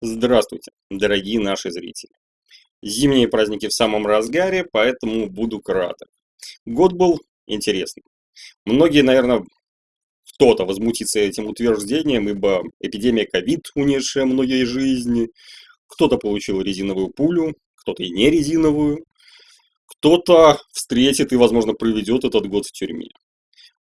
Здравствуйте, дорогие наши зрители. Зимние праздники в самом разгаре, поэтому буду краток. Год был интересный. Многие, наверное, кто-то возмутится этим утверждением, ибо эпидемия ковид, унесшая многие жизни, кто-то получил резиновую пулю, кто-то и не резиновую, кто-то встретит и, возможно, проведет этот год в тюрьме.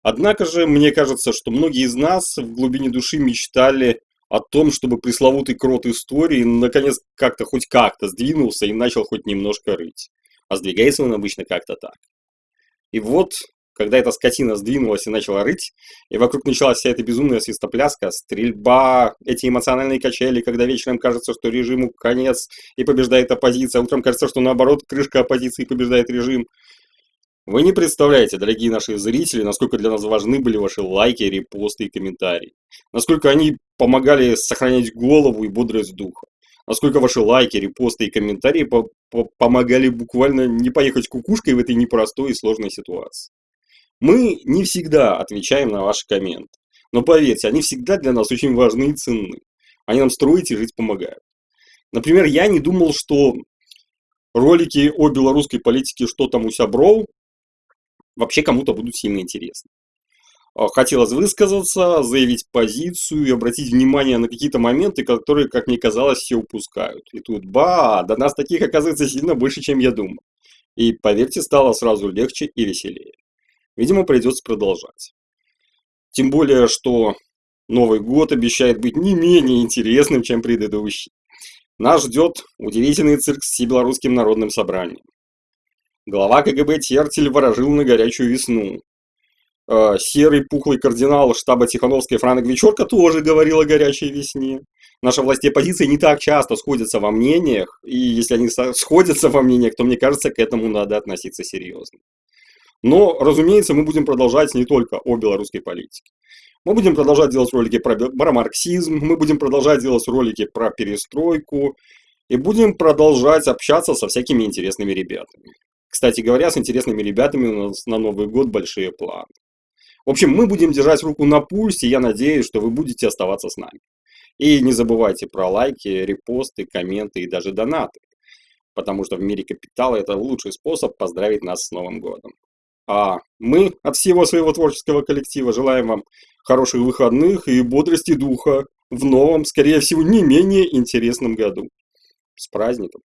Однако же, мне кажется, что многие из нас в глубине души мечтали о том, чтобы пресловутый крот истории наконец как-то хоть как-то сдвинулся и начал хоть немножко рыть. А сдвигается он обычно как-то так. И вот, когда эта скотина сдвинулась и начала рыть, и вокруг началась вся эта безумная свистопляска, стрельба, эти эмоциональные качели, когда вечером кажется, что режиму конец и побеждает оппозиция, а утром кажется, что наоборот, крышка оппозиции побеждает режим – вы не представляете, дорогие наши зрители, насколько для нас важны были ваши лайки, репосты и комментарии. Насколько они помогали сохранять голову и бодрость духа. Насколько ваши лайки, репосты и комментарии по -по помогали буквально не поехать кукушкой в этой непростой и сложной ситуации. Мы не всегда отвечаем на ваши комменты. Но поверьте, они всегда для нас очень важны и ценны. Они нам строить и жить помогают. Например, я не думал, что ролики о белорусской политике «Что там у Сябров» вообще кому-то будут сильно интересны. А, хотелось высказаться, заявить позицию и обратить внимание на какие-то моменты, которые, как мне казалось, все упускают. И тут, ба, до нас таких оказывается сильно больше, чем я думал. И, поверьте, стало сразу легче и веселее. Видимо, придется продолжать. Тем более, что Новый год обещает быть не менее интересным, чем предыдущий. Нас ждет удивительный цирк с Всебелорусским народным собранием. Глава КГБ Тертель ворожил на горячую весну. Э, серый пухлый кардинал штаба Тихановской Франк Вечерка тоже говорил о горячей весне. Наши власти оппозиции не так часто сходятся во мнениях, и если они сходятся во мнениях, то мне кажется, к этому надо относиться серьезно. Но, разумеется, мы будем продолжать не только о белорусской политике. Мы будем продолжать делать ролики про, про марксизм, мы будем продолжать делать ролики про перестройку, и будем продолжать общаться со всякими интересными ребятами. Кстати говоря, с интересными ребятами у нас на Новый год большие планы. В общем, мы будем держать руку на пульсе, я надеюсь, что вы будете оставаться с нами. И не забывайте про лайки, репосты, комменты и даже донаты. Потому что в мире капитала это лучший способ поздравить нас с Новым годом. А мы от всего своего творческого коллектива желаем вам хороших выходных и бодрости духа в новом, скорее всего, не менее интересном году. С праздником!